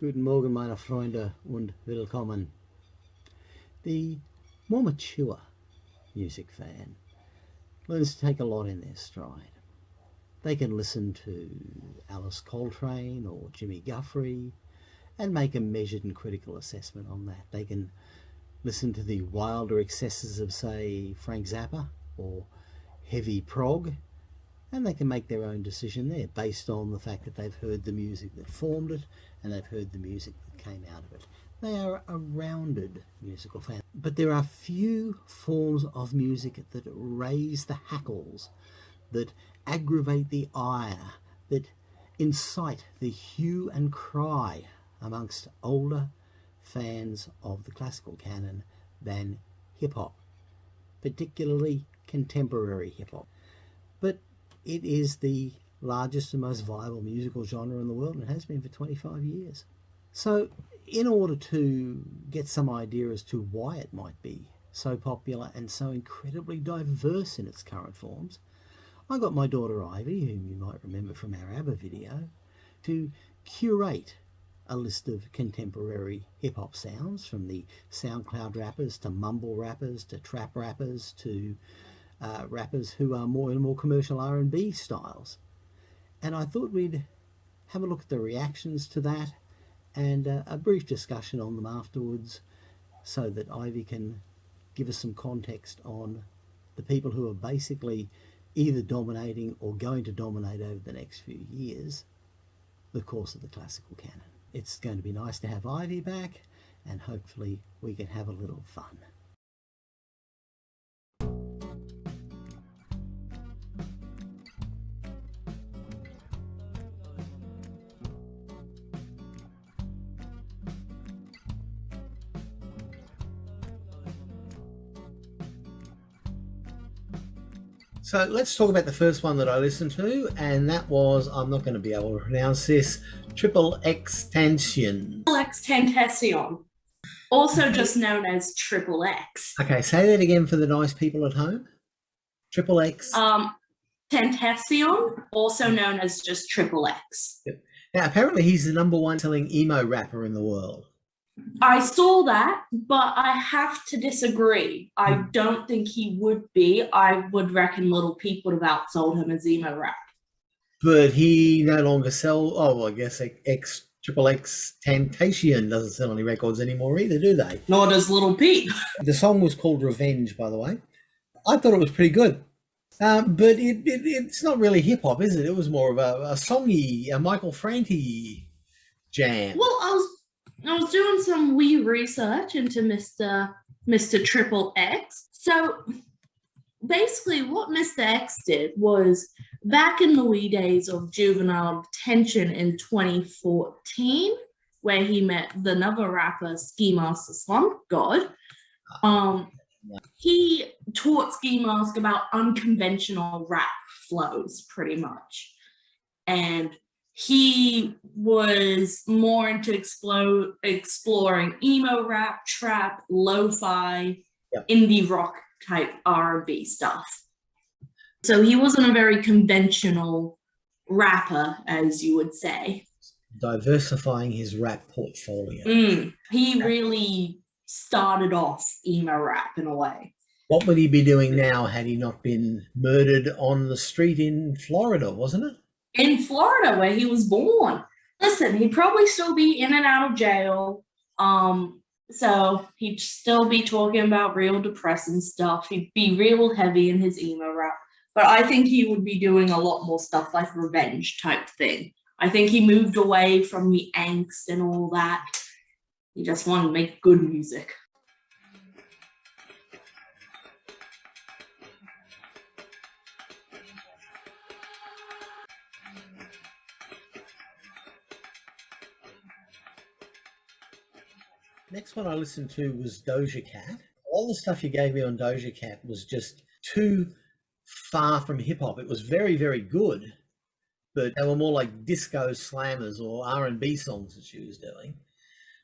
Guten Morgen, meine Freunde, und willkommen. The more mature music fan learns to take a lot in their stride. They can listen to Alice Coltrane or Jimmy Guthrie and make a measured and critical assessment on that. They can listen to the wilder excesses of, say, Frank Zappa or heavy prog and they can make their own decision there based on the fact that they've heard the music that formed it and they've heard the music that came out of it. They are a rounded musical fan. But there are few forms of music that raise the hackles, that aggravate the ire, that incite the hue and cry amongst older fans of the classical canon than hip hop, particularly contemporary hip hop. But it is the largest and most viable musical genre in the world and has been for 25 years. So in order to get some idea as to why it might be so popular and so incredibly diverse in its current forms, I got my daughter Ivy, whom you might remember from our ABBA video, to curate a list of contemporary hip-hop sounds from the SoundCloud rappers to mumble rappers to trap rappers to uh, rappers who are more and more commercial R&B styles. And I thought we'd have a look at the reactions to that and uh, a brief discussion on them afterwards so that Ivy can give us some context on the people who are basically either dominating or going to dominate over the next few years the course of the classical canon. It's going to be nice to have Ivy back and hopefully we can have a little fun. So let's talk about the first one that I listened to, and that was, I'm not going to be able to pronounce this, Triple Extension. Triple Extentation, also just known as Triple X. Okay, say that again for the nice people at home. Triple X. Um, Tentacion, also known as just Triple X. Yep. Now, apparently he's the number one selling emo rapper in the world. I saw that, but I have to disagree. I don't think he would be. I would reckon Little Peep would have outsold him as emo rap. But he no longer sell. Oh, well, I guess X Triple X Temptation doesn't sell any records anymore either, do they? Nor does Little Peep. the song was called Revenge, by the way. I thought it was pretty good. Um, but it, it, it's not really hip hop, is it? It was more of a, a songy, a Michael Franti jam. Well, I was I was doing some wee research into Mr. Mr. Triple X. So basically what Mr. X did was back in the wee days of juvenile detention in 2014, where he met the another rapper, Ski Mask Slump God, um, he taught Ski Mask about unconventional rap flows pretty much. And he was more into explode, exploring emo rap, trap, lo-fi, indie rock type R&B stuff. So he wasn't a very conventional rapper, as you would say. Diversifying his rap portfolio. Mm, he really started off emo rap in a way. What would he be doing now had he not been murdered on the street in Florida, wasn't it? In Florida where he was born. Listen, he'd probably still be in and out of jail. Um, so he'd still be talking about real depressing stuff. He'd be real heavy in his emo rap. But I think he would be doing a lot more stuff like revenge type thing. I think he moved away from the angst and all that. He just wanted to make good music. Next one I listened to was Doja Cat. All the stuff you gave me on Doja Cat was just too far from hip hop. It was very, very good, but they were more like disco slammers or R and B songs that she was doing.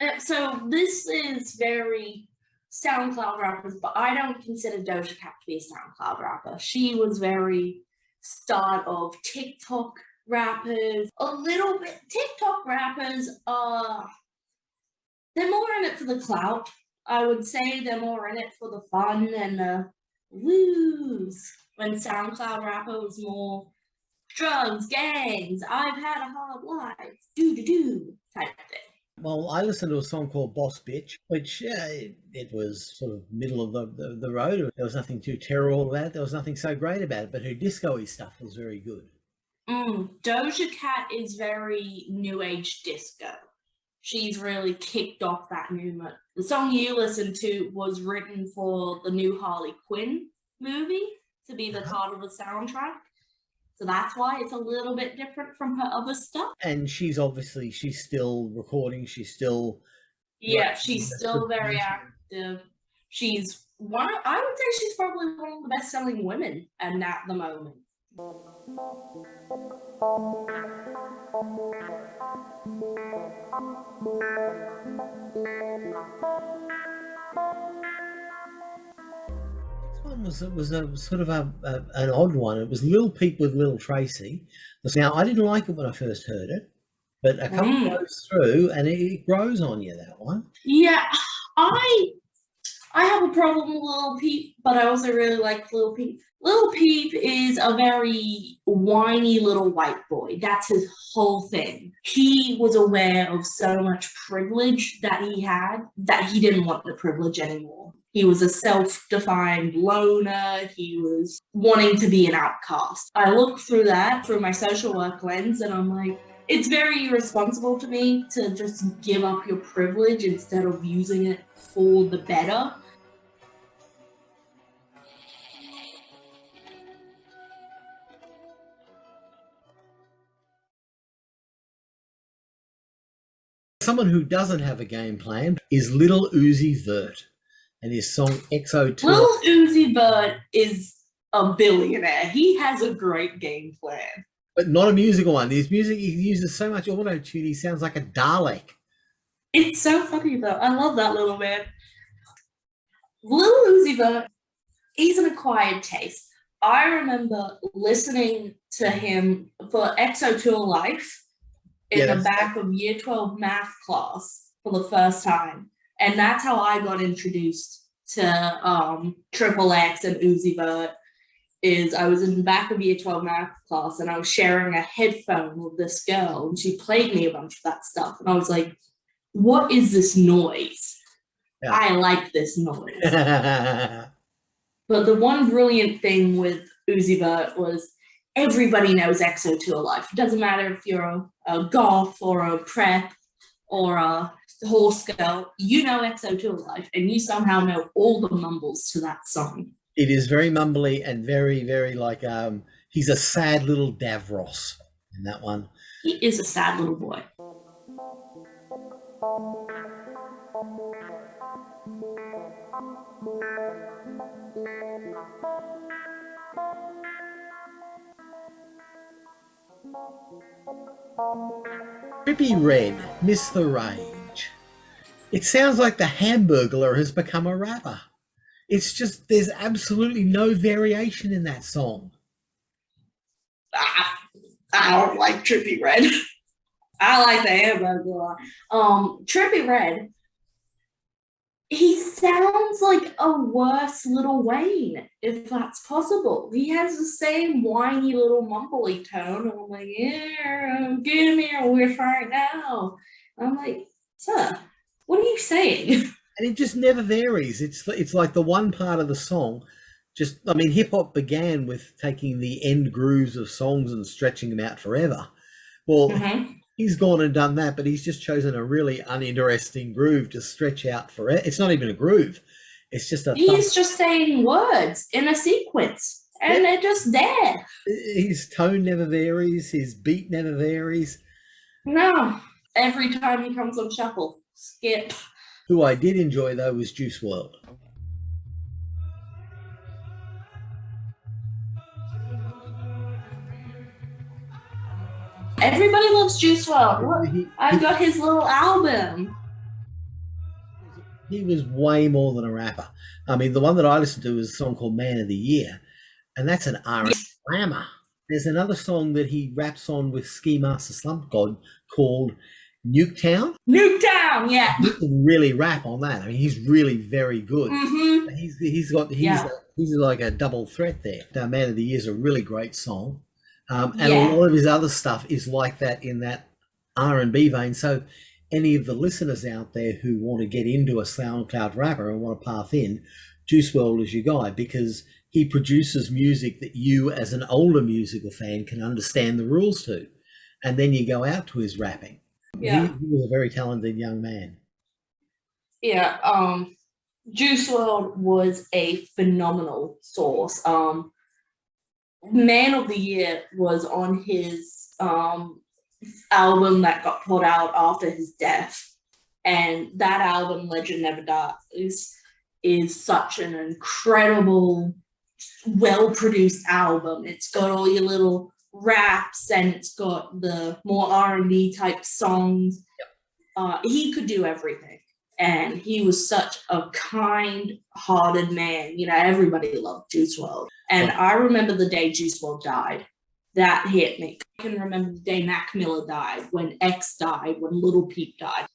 Uh, so this is very SoundCloud rappers, but I don't consider Doja Cat to be a SoundCloud rapper. She was very start of TikTok rappers, a little bit TikTok rappers are they're more in it for the clout. I would say they're more in it for the fun and the woos. When SoundCloud rapper was more drugs, gangs, I've had a hard life, do do do type thing. Well, I listened to a song called Boss Bitch, which uh, it, it, was sort of middle of the, the, the, road. There was nothing too terrible about it. There was nothing so great about it, but her disco stuff was very good. Mm, Doja Cat is very new age disco. She's really kicked off that movement. The song you listened to was written for the new Harley Quinn movie to be the uh-huh. part of the soundtrack. So that's why it's a little bit different from her other stuff. And she's obviously she's still recording. She's still yeah, she's still very active. She's one. I would say she's probably one of the best selling women, and at the moment. One was was a sort of a, a, an odd one. It was Little Peep with Little Tracy. Now I didn't like it when I first heard it, but a couple mm. goes through and it, it, grows on you. That one. Yeah, I I have a problem with Lil Peep, but I also really like Lil Peep. Lil Peep is a very whiny little white boy. That's his whole thing. He was aware of so much privilege that he had that he didn't want the privilege anymore. He was a self defined loner. He was wanting to be an outcast. I look through that through my social work lens and I'm like, it's very irresponsible to me to just give up your privilege instead of using it for the better. Someone who doesn't have a game plan is Little Uzi Vert and his song XO2. Lil Uzi Vert is a billionaire. He has a great game plan. But not a musical one. His music, he uses so much auto tune, he sounds like a Dalek. It's so funny though. I love that little man. Little Uzi Vert, he's an acquired taste. I remember listening to him for XO Tour Life in yeah, the back of year 12 math class for the first time and that's how I got introduced to um, Triple X and Uzi Vert. Is I was in the back of year 12 math class and I was sharing a headphone with this girl and she played me a bunch of that stuff. And I was like, what is this noise? Yeah. I like this noise. but the one brilliant thing with Uzi Vert was everybody knows XO Tour Life. It doesn't matter if you're a, a golf or a prep or a horse girl, you know XO Tour Life, and you somehow know all the mumbles to that song. It is very mumbly and very, very like um he's a sad little Davros in that one. He is a sad little boy. Trippie Redd, Miss the Rain. It sounds like the Hamburglar has become a rapper. It's just there's absolutely no variation in that song. I don't like Trippie Redd. I like the Hamburglar. Um, Trippie Redd. He sounds like a worse little Wayne, if that's possible. He has the same whiny little mumbly tone. I'm like, yeah, give me a whiff right now. I'm like, sir, what are you saying? And it just never varies. It's it's like the one part of the song. Just, I mean, hip hop began with taking the end grooves of songs and stretching them out forever. Well, mm-hmm. He's gone and done that, but he's just chosen a really uninteresting groove to stretch out forever. It's not even a groove. It's just a. He's just saying words in a sequence, and they're just there. His tone never varies. His beat never varies. No, every time he comes on shuffle. Skip. Who I did enjoy though was Juice WRLD. Everybody loves Juice WRLD. I got his little album. He was way more than a rapper. I mean, the one that I listened to was a song called "Man of the Year," and that's an R and slammer. There's another song that he raps on with Ski Mask the Slump God called Nuketown. Nuketown, yeah. He can really rap on that. I mean, he's really very good. hmm He's he's got he's Yeah. he's like a double threat there. Man of the Year is a really great song, um, and Yeah. a lot of his other stuff is like that in that R and B vein. So, any of the listeners out there who want to get into a SoundCloud rapper and want to path in, Juice WRLD is your guy because he produces music that you, as an older musical fan, can understand the rules to, and then you go out to his rapping. Yeah. he, he was a very talented young man. Yeah, um, Juice WRLD was a phenomenal source. Um, Man of the Year was on his um album that got put out after his death, and that album, Legend Never Dies, is such an incredible, well-produced album. It's got all your little raps and it's got the more R&B type songs. Uh, he could do everything and he was such a kind-hearted man. You know, everybody loved Juice WRLD. And I remember the day Juice WRLD died. That hit me. I can remember the day Mac Miller died, when X died, when Little Peep died.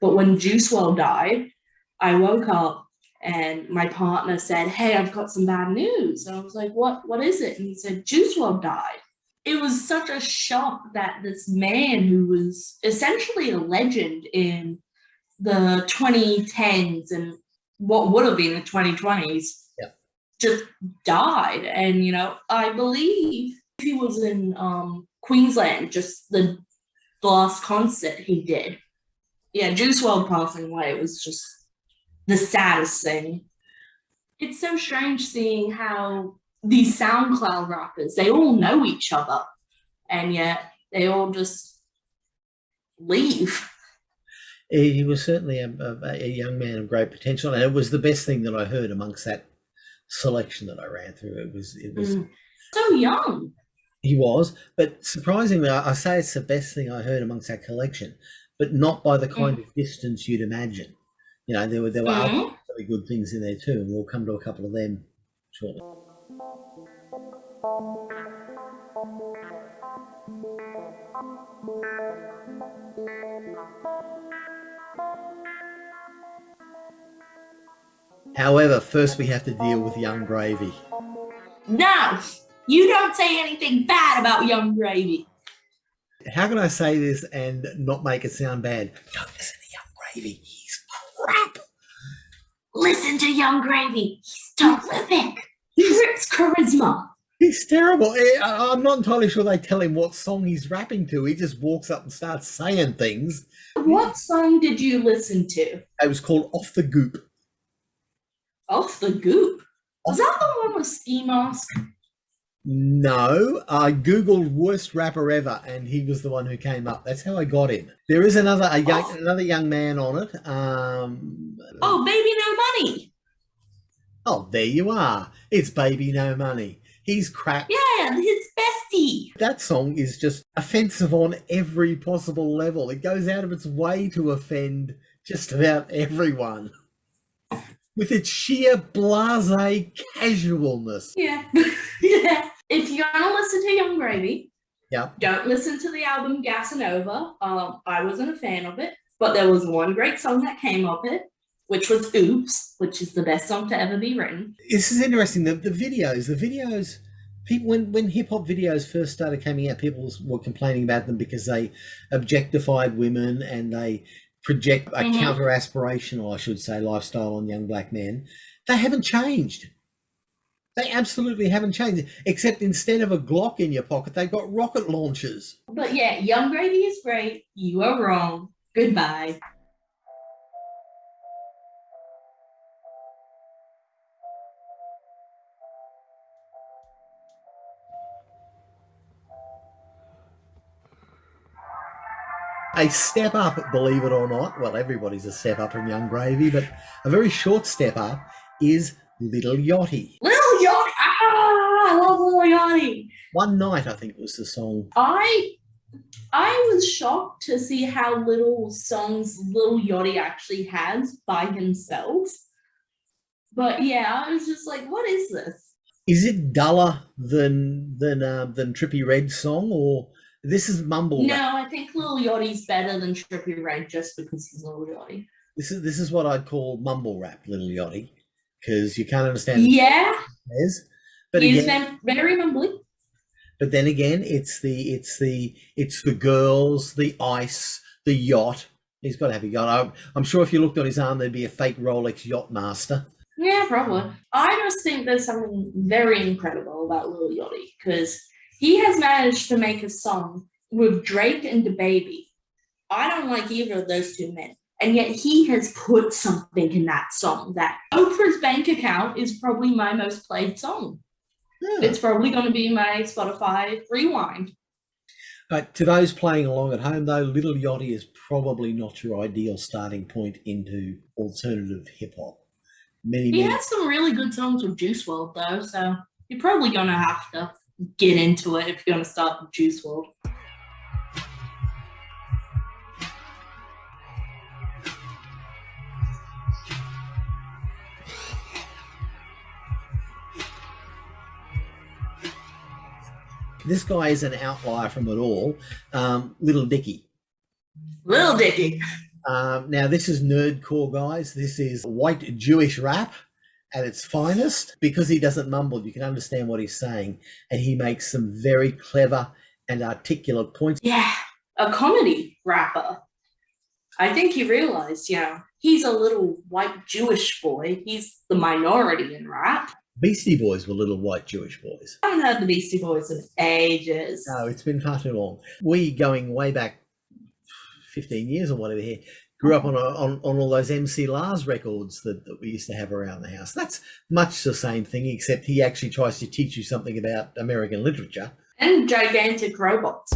But when Juice WRLD died, I woke up and my partner said, "Hey, I've got some bad news." And I was like, "What? What is it?" And he said, "Juice WRLD died." It was such a shock that this man who was essentially a legend in the 2010s and what would have been the 2020s Yeah. just died. And you know i believe he was in um queensland just the, the last concert he did. Yeah Juice WRLD passing away was just the saddest thing. It's so strange seeing how these soundcloud rappers they all know each other and yet they all just leave He was certainly a, a, a young man of great potential, and it was the best thing that I heard amongst that selection that I ran through. It was, it was, Mm. so young he was, but surprisingly, I, I say it's the best thing I heard amongst that collection, but not by the kind of distance you'd imagine. You know, there were there were other Mhm. really good things in there too, and we'll come to a couple of them shortly. However, first we have to deal with Yung Gravy. No, you don't say anything bad about Yung Gravy. How can I say this and not make it sound bad? Don't listen to Yung Gravy. He's crap. Listen to Yung Gravy. He's terrific. He's, It's charisma. he's terrible. Eh, I'm not entirely sure they tell him what song he's rapping to. He just walks up and starts saying things. What song did you listen to? It was called Off the Goop. Off the Goop. Was that the one with Ski Mask? No, I googled worst rapper ever, and he was the one who came up. That's how I got him. There is another a young, Oh. another young man on it. Um, Oh, Baby No Money. oh, there you are. It's Baby No Money. He's crap. Yeah, his bestie. That song is just offensive on every possible level. It goes out of its way to offend just about everyone with its sheer blase casualness. Yeah. yeah. If you're gonna listen to Yung Gravy, Yeah. don't listen to the album Gasanova. Um, I wasn't a fan of it, but there was one great song that came of it, which was Oops, which is the best song to ever be written. This is interesting. The, the videos, the videos, people when when hip hop videos first started coming out, people were complaining about them because they objectified women and they project a Mhm. counter aspirational, I should say, lifestyle on young black men. They haven't changed. They absolutely haven't changed. Except instead of a Glock in your pocket, they've got rocket launchers. But yeah, Yung Gravy is great. You are wrong. Goodbye. A step up, believe it or not. Well, everybody's a step up from Yung Gravy, but a very short step up is Little Yachty. Lil Yachty. Ah, I love Lil Yachty. One night, I think it was the song. I I was shocked to see how little songs Lil Yachty actually has by himself. But yeah, I was just like, what is this? Is it duller than than uh, than Trippie Redd's song, or this is mumble? No, rap? I think Lil Yachty's better than Trippie Redd just because he's Lil Yachty. This is this is what I'd call mumble rap, Little Yachty, because you can't understand. Yeah. But he's again, very mumbly. but then again, it's the it's the it's the girls, the ice, the yacht. He's got to have a yacht. I'm, I'm sure if you looked on his arm, there'd be a fake Rolex yacht master. Yeah, probably. I just think there's something very incredible about Lil Yachty because he has managed to make a song with Drake and DaBaby. I don't like either of those two men. And yet he has put something in that song that Oprah's bank account is probably my most played song. Yeah. It's probably going to be my Spotify rewind. But to those playing along at home, though, Little Yachty is probably not your ideal starting point into alternative hip hop. Many, He many has some really good songs with Juice WRLD though, so you're probably going to have to get into it if you're going to start with Juice WRLD. this guy is an outlier from it all. Um, Little Dicky. Little Dicky. Um, now, this is nerdcore, guys. This is white Jewish rap at its finest. Because he doesn't mumble, you can understand what he's saying, and he makes some very clever and articulate points. Yeah, a comedy rapper. I think he realized, you know, he's a little white Jewish boy. He's the minority in rap. Beastie Boys were little white Jewish boys. I haven't heard the Beastie Boys in ages. No, it's been far too long. We going way back 15 years or whatever here. Grew up on, a, on on all those MC Lars records that, that we used to have around the house. That's much the same thing, except he actually tries to teach you something about American literature. And gigantic robots.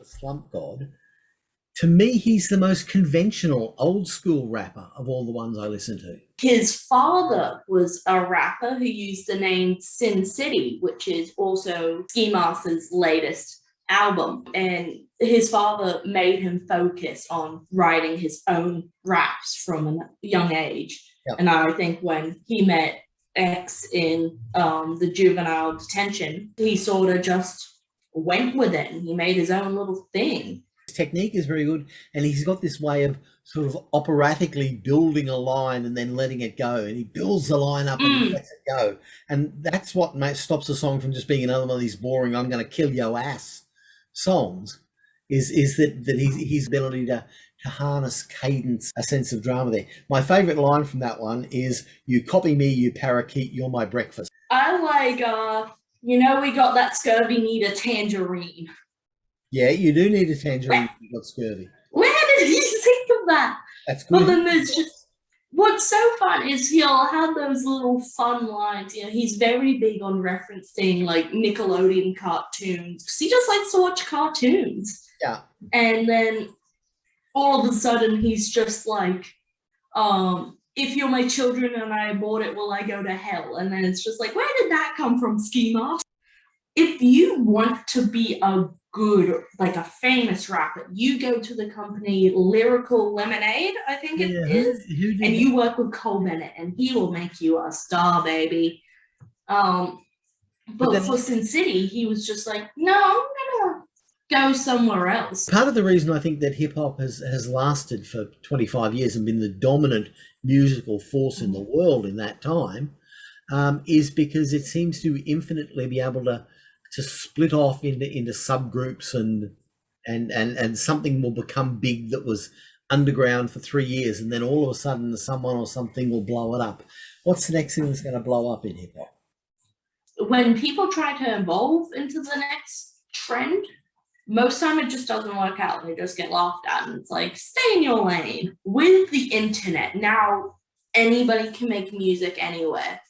The Slump God. To me, he's the most conventional, old school rapper of all the ones I listen to. His father was a rapper who used the name Sin City, which is also Ski Master's latest album. And his father made him focus on writing his own raps from a young age. Yep. And I think when he met X in um, the juvenile detention, he sort of just went with it and he made his own little thing. Technique is very good, and he's got this way of sort of operatically building a line and then letting it go. And he builds the line up and Mm. lets it go. And that's what stops a song from just being another one of these boring "I'm going to kill your ass" songs. Is is that that his his ability to to harness cadence, a sense of drama there. My favourite line from that one is "You copy me, you parakeet, you're my breakfast." I like, uh, you know, we got that scurvy need a tangerine. Yeah, you do need a tangerine. if You've got scurvy. Where did you think of that? That's But good. then there's just what's so fun is he'll have those little fun lines. You know, he's very big on referencing like Nickelodeon cartoons because he just likes to watch cartoons. Yeah. And then all of a sudden he's just like, um, if you're my children and I abort it, will I go to hell? And then it's just like, where did that come from, Ski Mask? If you want to be a good, like a famous rapper, you go to the company Lyrical Lemonade, I think it Yeah, is, who, who and you work with Cole Bennett, and he will make you a star, baby. Um, But but, for Sin City, he was just like, no, I'm gonna go somewhere else. Part of the reason I think that hip hop has, has lasted for 25 years and been the dominant musical force in the world in that time um, is because it seems to infinitely be able to to split off into into subgroups and and and and something will become big that was underground for three years and then all of a sudden someone or something will blow it up. What's the next thing that's going to blow up in hip hop? When people try to evolve into the next trend, most time it just doesn't work out. They just get laughed at, and it's like, stay in your lane. With the internet now, anybody can make music anywhere.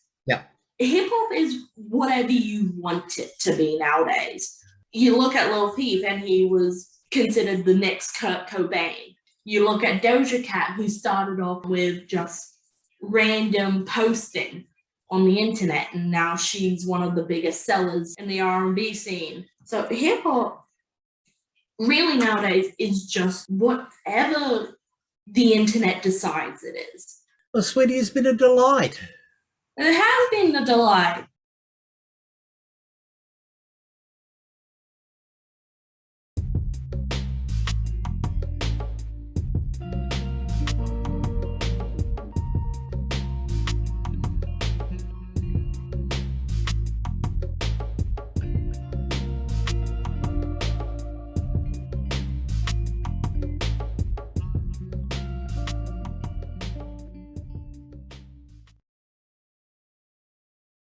Hip hop is whatever you want it to be nowadays. You look at Lil Peep and he was considered the next Kurt Cobain. You look at Doja Cat who started off with just random posting on the internet and now she's one of the biggest sellers in the R&B scene. So hip hop really nowadays is just whatever the internet decides it is. Well, sweetie, it's been a delight. It has been a delight.